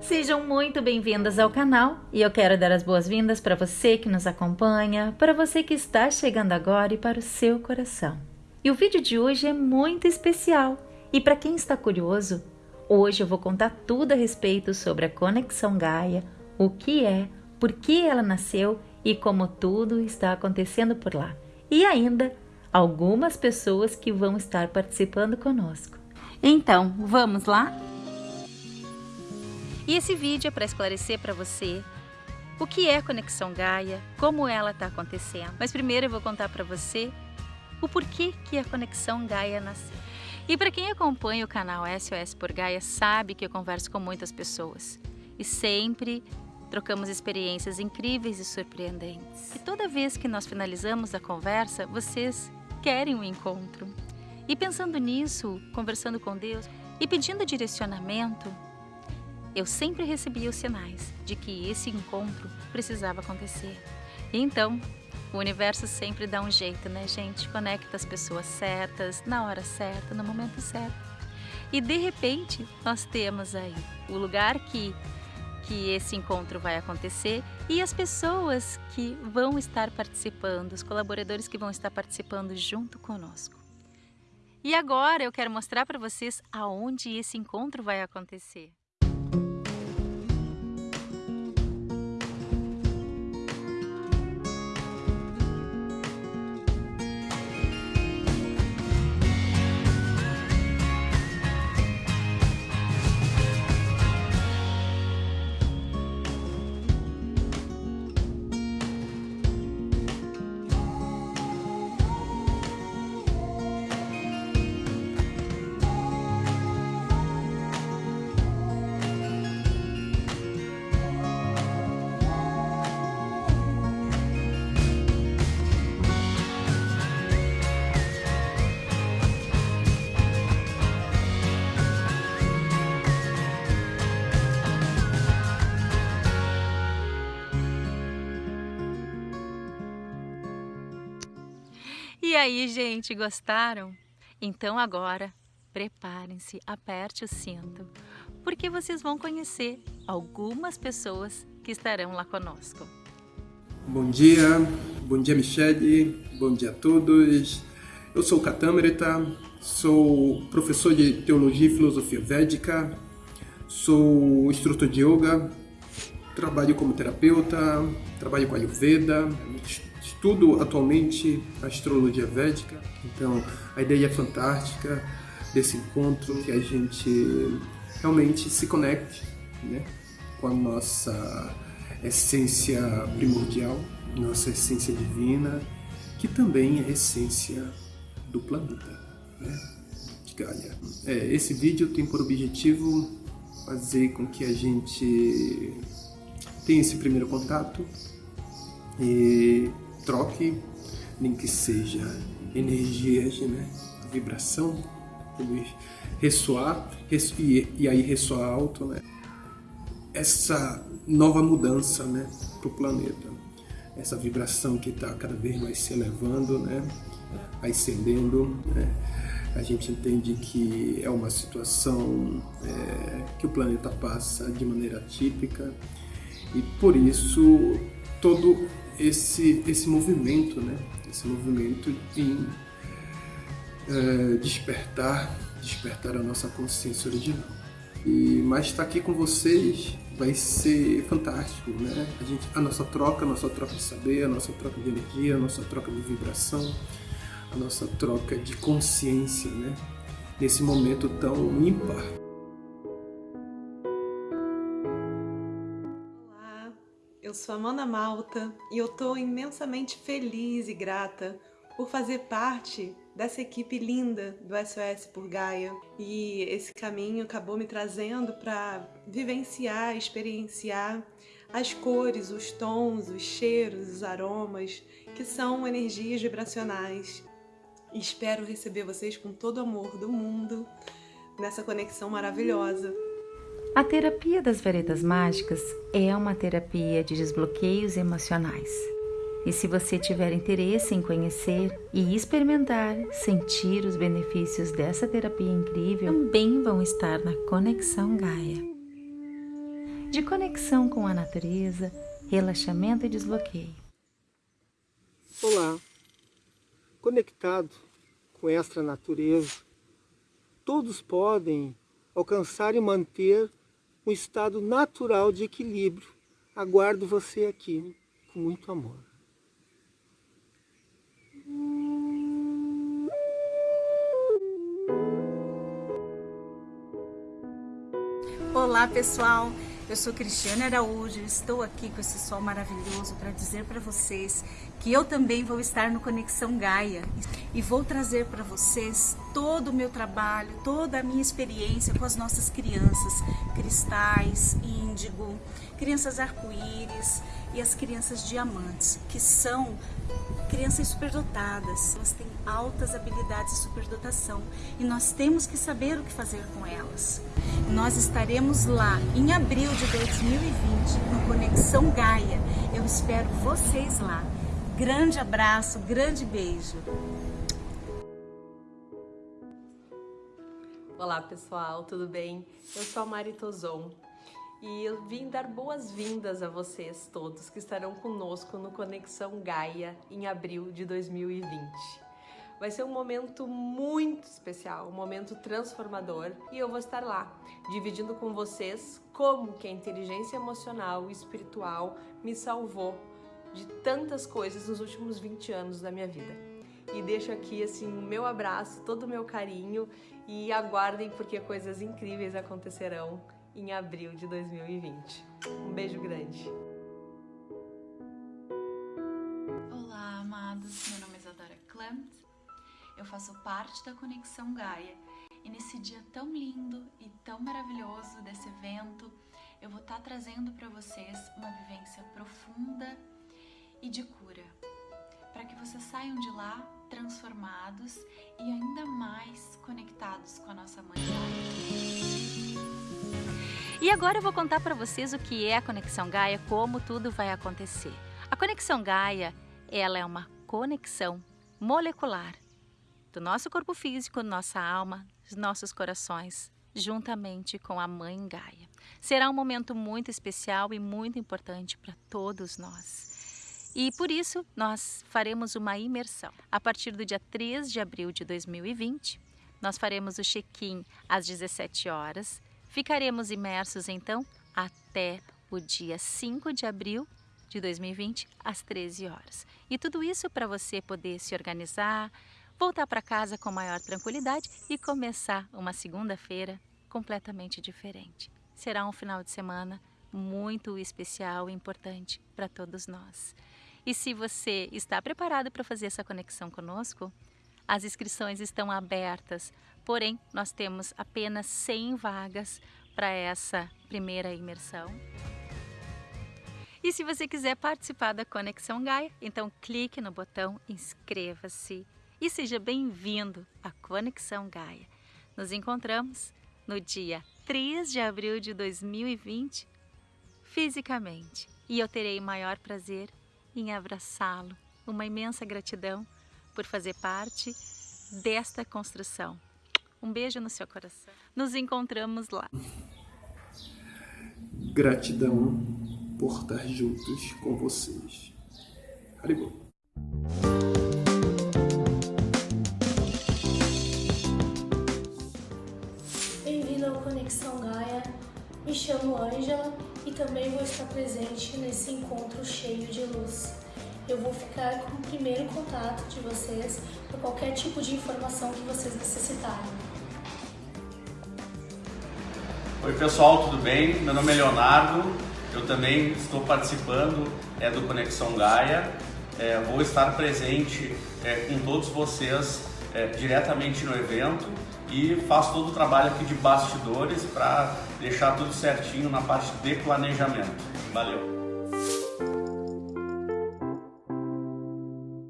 Sejam muito bem-vindas ao canal e eu quero dar as boas-vindas para você que nos acompanha, para você que está chegando agora e para o seu coração. E o vídeo de hoje é muito especial e para quem está curioso, hoje eu vou contar tudo a respeito sobre a Conexão Gaia, o que é, por que ela nasceu e como tudo está acontecendo por lá. E ainda algumas pessoas que vão estar participando conosco. Então, vamos lá? E esse vídeo é para esclarecer para você o que é Conexão Gaia, como ela está acontecendo. Mas primeiro eu vou contar para você o porquê que a Conexão Gaia nasceu. E para quem acompanha o canal SOS por Gaia sabe que eu converso com muitas pessoas e sempre trocamos experiências incríveis e surpreendentes. E toda vez que nós finalizamos a conversa, vocês querem um encontro. E pensando nisso, conversando com Deus e pedindo direcionamento, eu sempre recebia os sinais de que esse encontro precisava acontecer. E então, o universo sempre dá um jeito, né, gente? Conecta as pessoas certas, na hora certa, no momento certo. E de repente, nós temos aí o lugar que que esse encontro vai acontecer e as pessoas que vão estar participando, os colaboradores que vão estar participando junto conosco. E agora eu quero mostrar para vocês aonde esse encontro vai acontecer. E aí, gente, gostaram? Então agora, preparem-se, aperte o cinto, porque vocês vão conhecer algumas pessoas que estarão lá conosco. Bom dia, bom dia Michele, bom dia a todos. Eu sou Catamreta, sou professor de Teologia e Filosofia Védica, sou instrutor de Yoga, trabalho como terapeuta, trabalho com Ayurveda, estudo atualmente a astrologia védica, então a ideia é fantástica desse encontro, que a gente realmente se conecte né, com a nossa essência primordial, nossa essência divina, que também é a essência do planeta, né, de Gaia. É, esse vídeo tem por objetivo fazer com que a gente tenha esse primeiro contato e troque, nem que seja energias, né? vibração, ressoar, e, e aí ressoar alto, né? essa nova mudança né? para o planeta, essa vibração que está cada vez mais se elevando, né? ascendendo, né? a gente entende que é uma situação é, que o planeta passa de maneira típica e por isso todo esse, esse movimento, né? esse movimento em é, despertar, despertar a nossa consciência original. E, mas estar aqui com vocês vai ser fantástico, né? A, gente, a nossa troca, a nossa troca de saber, a nossa troca de energia, a nossa troca de vibração, a nossa troca de consciência, né? Nesse momento tão ímpar sou Amanda Malta e eu estou imensamente feliz e grata por fazer parte dessa equipe linda do SOS por Gaia. E esse caminho acabou me trazendo para vivenciar, experienciar as cores, os tons, os cheiros, os aromas, que são energias vibracionais. E espero receber vocês com todo o amor do mundo nessa conexão maravilhosa. A terapia das varetas mágicas é uma terapia de desbloqueios emocionais. E se você tiver interesse em conhecer e experimentar, sentir os benefícios dessa terapia incrível, também vão estar na Conexão Gaia. De conexão com a natureza, relaxamento e desbloqueio. Olá! Conectado com esta natureza, todos podem alcançar e manter um estado natural de equilíbrio. Aguardo você aqui com muito amor. Olá pessoal, eu sou Cristiane Araújo, estou aqui com esse sol maravilhoso para dizer para vocês que eu também vou estar no Conexão Gaia e vou trazer para vocês todo o meu trabalho, toda a minha experiência com as nossas crianças, cristais, índigo, crianças arco-íris e as crianças diamantes, que são crianças superdotadas. Elas têm altas habilidades de superdotação e nós temos que saber o que fazer com elas. Nós estaremos lá em abril de 2020 no Conexão Gaia. Eu espero vocês lá. Grande abraço, grande beijo. Olá pessoal, tudo bem? Eu sou a Mari Tozon e eu vim dar boas-vindas a vocês todos que estarão conosco no Conexão Gaia em abril de 2020. Vai ser um momento muito especial, um momento transformador e eu vou estar lá, dividindo com vocês como que a inteligência emocional e espiritual me salvou de tantas coisas nos últimos 20 anos da minha vida. E deixo aqui assim o meu abraço, todo o meu carinho e aguardem porque coisas incríveis acontecerão em abril de 2020. Um beijo grande. Olá, amados. Meu nome é Isadora Klempt. Eu faço parte da Conexão Gaia. E nesse dia tão lindo e tão maravilhoso desse evento, eu vou estar trazendo para vocês uma vivência profunda e de cura, para que vocês saiam de lá transformados e ainda mais conectados com a nossa mãe E agora eu vou contar para vocês o que é a conexão Gaia, como tudo vai acontecer. A conexão Gaia, ela é uma conexão molecular do nosso corpo físico, nossa alma, nossos corações, juntamente com a Mãe Gaia. Será um momento muito especial e muito importante para todos nós. E por isso nós faremos uma imersão. A partir do dia 3 de abril de 2020, nós faremos o check-in às 17 horas. Ficaremos imersos então até o dia 5 de abril de 2020 às 13 horas. E tudo isso para você poder se organizar, voltar para casa com maior tranquilidade e começar uma segunda-feira completamente diferente. Será um final de semana muito especial e importante para todos nós. E se você está preparado para fazer essa conexão conosco, as inscrições estão abertas, porém nós temos apenas 100 vagas para essa primeira imersão. E se você quiser participar da Conexão Gaia, então clique no botão inscreva-se e seja bem-vindo à Conexão Gaia. Nos encontramos no dia 3 de abril de 2020, fisicamente, e eu terei maior prazer em abraçá-lo. Uma imensa gratidão por fazer parte desta construção. Um beijo no seu coração. Nos encontramos lá. Gratidão por estar juntos com vocês. Haribol. Me chamo Ângela e também vou estar presente nesse encontro cheio de luz. Eu vou ficar com o primeiro contato de vocês para qualquer tipo de informação que vocês necessitarem. Oi pessoal, tudo bem? Meu nome é Leonardo, eu também estou participando é, do Conexão Gaia. É, vou estar presente é, com todos vocês é, diretamente no evento e faço todo o trabalho aqui de bastidores para deixar tudo certinho na parte de planejamento. Valeu!